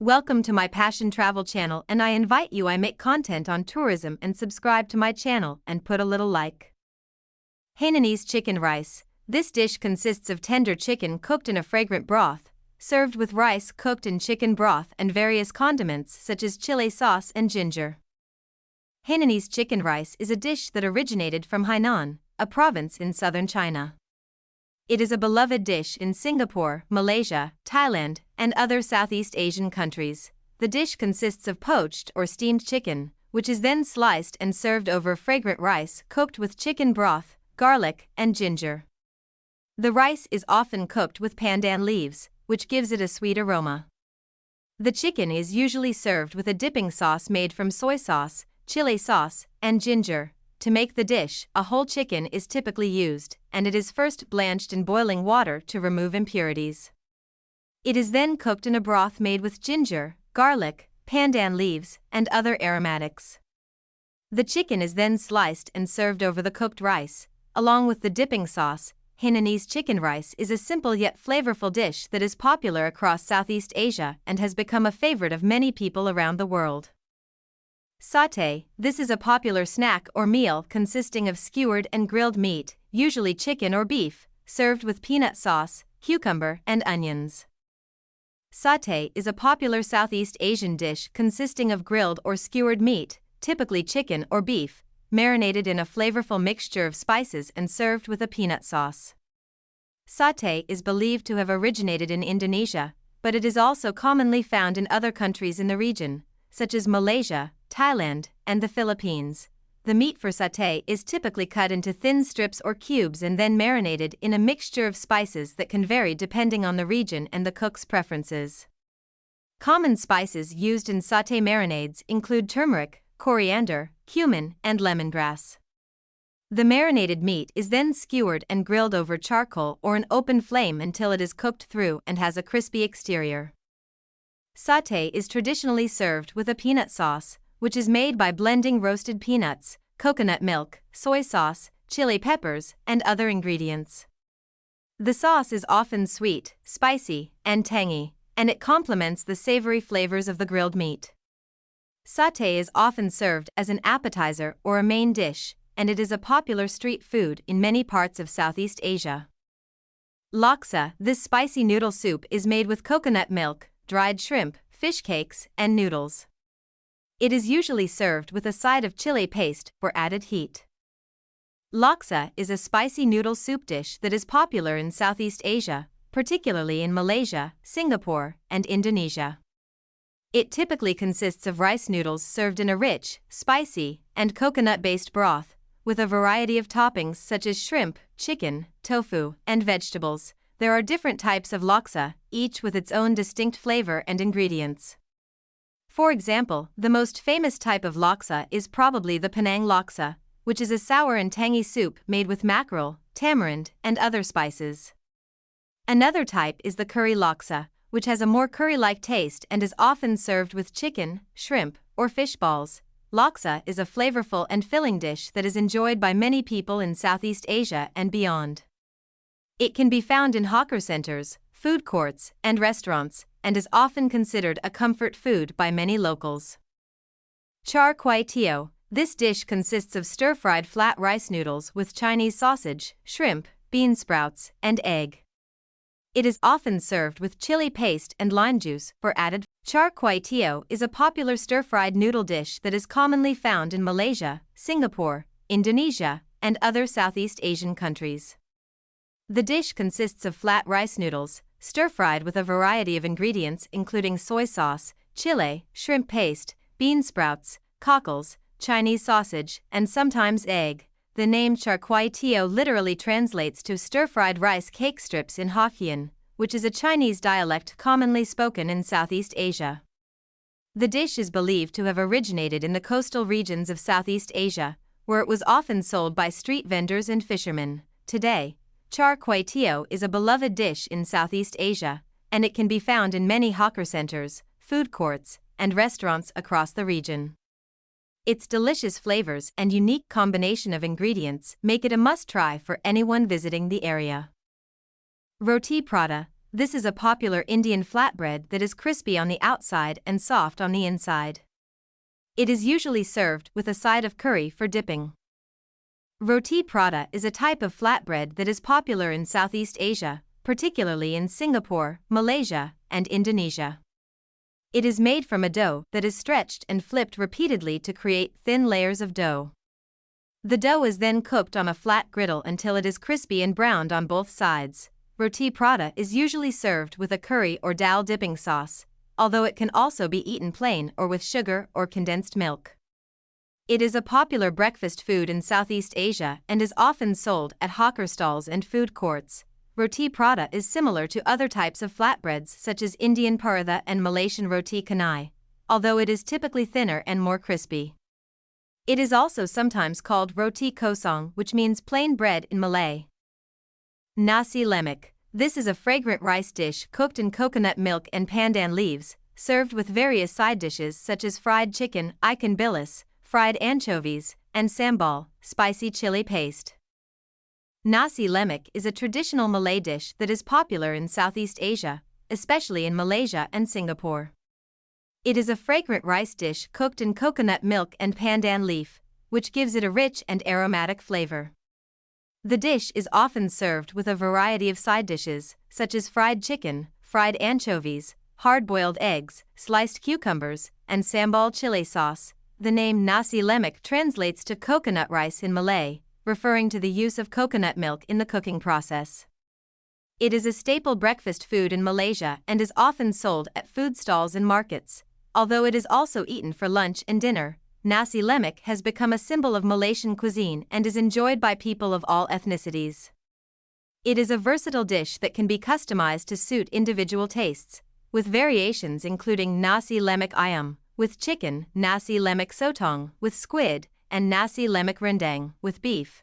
Welcome to my Passion Travel channel and I invite you I make content on tourism and subscribe to my channel and put a little like. Hainanese chicken rice. This dish consists of tender chicken cooked in a fragrant broth, served with rice cooked in chicken broth and various condiments such as chili sauce and ginger. Hainanese chicken rice is a dish that originated from Hainan, a province in southern China. It is a beloved dish in Singapore, Malaysia, Thailand, and other Southeast Asian countries. The dish consists of poached or steamed chicken, which is then sliced and served over fragrant rice cooked with chicken broth, garlic, and ginger. The rice is often cooked with pandan leaves, which gives it a sweet aroma. The chicken is usually served with a dipping sauce made from soy sauce, chili sauce, and ginger, to make the dish, a whole chicken is typically used, and it is first blanched in boiling water to remove impurities. It is then cooked in a broth made with ginger, garlic, pandan leaves, and other aromatics. The chicken is then sliced and served over the cooked rice, along with the dipping sauce. Hainanese chicken rice is a simple yet flavorful dish that is popular across Southeast Asia and has become a favorite of many people around the world. Satay This is a popular snack or meal consisting of skewered and grilled meat, usually chicken or beef, served with peanut sauce, cucumber, and onions. Satay is a popular Southeast Asian dish consisting of grilled or skewered meat, typically chicken or beef, marinated in a flavorful mixture of spices and served with a peanut sauce. Satay is believed to have originated in Indonesia, but it is also commonly found in other countries in the region, such as Malaysia, Thailand, and the Philippines. The meat for satay is typically cut into thin strips or cubes and then marinated in a mixture of spices that can vary depending on the region and the cook's preferences. Common spices used in satay marinades include turmeric, coriander, cumin, and lemongrass. The marinated meat is then skewered and grilled over charcoal or an open flame until it is cooked through and has a crispy exterior. Satay is traditionally served with a peanut sauce, which is made by blending roasted peanuts, coconut milk, soy sauce, chili peppers, and other ingredients. The sauce is often sweet, spicy, and tangy, and it complements the savory flavors of the grilled meat. Satay is often served as an appetizer or a main dish, and it is a popular street food in many parts of Southeast Asia. Laksa This spicy noodle soup is made with coconut milk, dried shrimp, fish cakes, and noodles. It is usually served with a side of chili paste for added heat. Laksa is a spicy noodle soup dish that is popular in Southeast Asia, particularly in Malaysia, Singapore, and Indonesia. It typically consists of rice noodles served in a rich, spicy, and coconut based broth, with a variety of toppings such as shrimp, chicken, tofu, and vegetables. There are different types of laksa, each with its own distinct flavor and ingredients. For example, the most famous type of laksa is probably the Penang laksa, which is a sour and tangy soup made with mackerel, tamarind, and other spices. Another type is the curry laksa, which has a more curry like taste and is often served with chicken, shrimp, or fish balls. Laksa is a flavorful and filling dish that is enjoyed by many people in Southeast Asia and beyond. It can be found in hawker centers, food courts, and restaurants, and is often considered a comfort food by many locals. Char kway teow. This dish consists of stir-fried flat rice noodles with Chinese sausage, shrimp, bean sprouts, and egg. It is often served with chili paste and lime juice for added. Char kway teow is a popular stir-fried noodle dish that is commonly found in Malaysia, Singapore, Indonesia, and other Southeast Asian countries. The dish consists of flat rice noodles, stir-fried with a variety of ingredients including soy sauce, chile, shrimp paste, bean sprouts, cockles, Chinese sausage, and sometimes egg. The name char kway teow literally translates to stir-fried rice cake strips in Hokkien, which is a Chinese dialect commonly spoken in Southeast Asia. The dish is believed to have originated in the coastal regions of Southeast Asia, where it was often sold by street vendors and fishermen. Today, Char kway teow is a beloved dish in Southeast Asia, and it can be found in many hawker centers, food courts, and restaurants across the region. Its delicious flavors and unique combination of ingredients make it a must try for anyone visiting the area. Roti prata this is a popular Indian flatbread that is crispy on the outside and soft on the inside. It is usually served with a side of curry for dipping. Roti prata is a type of flatbread that is popular in Southeast Asia, particularly in Singapore, Malaysia, and Indonesia. It is made from a dough that is stretched and flipped repeatedly to create thin layers of dough. The dough is then cooked on a flat griddle until it is crispy and browned on both sides. Roti prata is usually served with a curry or dal dipping sauce, although it can also be eaten plain or with sugar or condensed milk. It is a popular breakfast food in Southeast Asia and is often sold at hawker stalls and food courts. Roti prata is similar to other types of flatbreads such as Indian paratha and Malaysian roti canai, although it is typically thinner and more crispy. It is also sometimes called roti kosong, which means plain bread in Malay. Nasi lemak. This is a fragrant rice dish cooked in coconut milk and pandan leaves, served with various side dishes such as fried chicken, ikan bilis, fried anchovies, and sambal, spicy chili paste. Nasi lemak is a traditional Malay dish that is popular in Southeast Asia, especially in Malaysia and Singapore. It is a fragrant rice dish cooked in coconut milk and pandan leaf, which gives it a rich and aromatic flavor. The dish is often served with a variety of side dishes, such as fried chicken, fried anchovies, hard boiled eggs, sliced cucumbers, and sambal chili sauce. The name nasi lemak translates to coconut rice in Malay, referring to the use of coconut milk in the cooking process. It is a staple breakfast food in Malaysia and is often sold at food stalls and markets, although it is also eaten for lunch and dinner. Nasi lemak has become a symbol of Malaysian cuisine and is enjoyed by people of all ethnicities. It is a versatile dish that can be customized to suit individual tastes, with variations including nasi lemak ayam, with chicken, nasi lemak sotong, with squid, and nasi lemak rendang with beef.